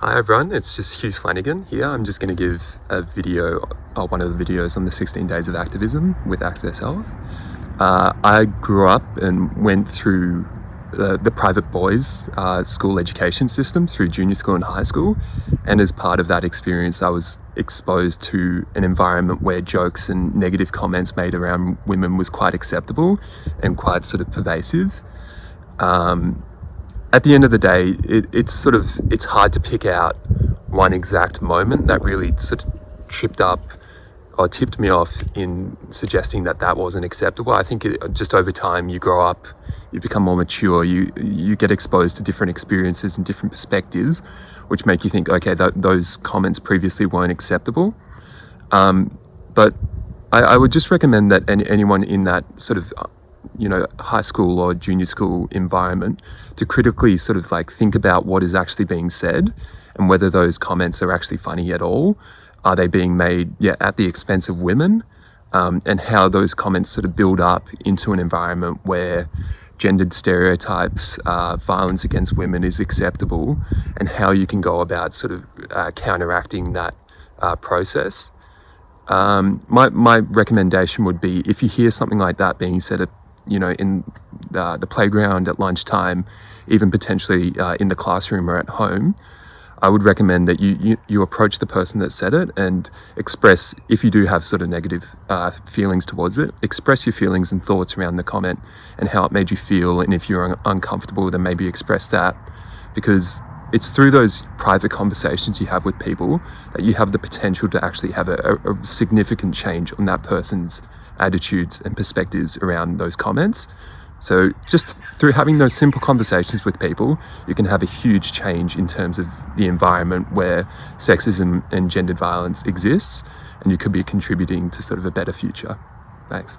Hi everyone, it's just Hugh Flanagan here. I'm just going to give a video, uh, one of the videos on the 16 days of activism with Access Health. Uh, I grew up and went through the, the private boys uh, school education system through junior school and high school. And as part of that experience, I was exposed to an environment where jokes and negative comments made around women was quite acceptable and quite sort of pervasive. Um, at the end of the day, it, it's sort of, it's hard to pick out one exact moment that really sort of tripped up or tipped me off in suggesting that that wasn't acceptable. I think it, just over time you grow up, you become more mature, you you get exposed to different experiences and different perspectives, which make you think, okay, th those comments previously weren't acceptable. Um, but I, I, would just recommend that any, anyone in that sort of you know, high school or junior school environment to critically sort of like think about what is actually being said and whether those comments are actually funny at all. Are they being made yeah, at the expense of women? Um, and how those comments sort of build up into an environment where gendered stereotypes, uh, violence against women is acceptable, and how you can go about sort of uh, counteracting that uh, process. Um, my, my recommendation would be if you hear something like that being said at you know, in the, the playground at lunchtime, even potentially uh, in the classroom or at home, I would recommend that you, you, you, approach the person that said it and express, if you do have sort of negative uh, feelings towards it, express your feelings and thoughts around the comment and how it made you feel. And if you're un uncomfortable, then maybe express that because it's through those private conversations you have with people that you have the potential to actually have a, a significant change on that person's attitudes and perspectives around those comments. So just through having those simple conversations with people, you can have a huge change in terms of the environment where sexism and gendered violence exists, and you could be contributing to sort of a better future. Thanks.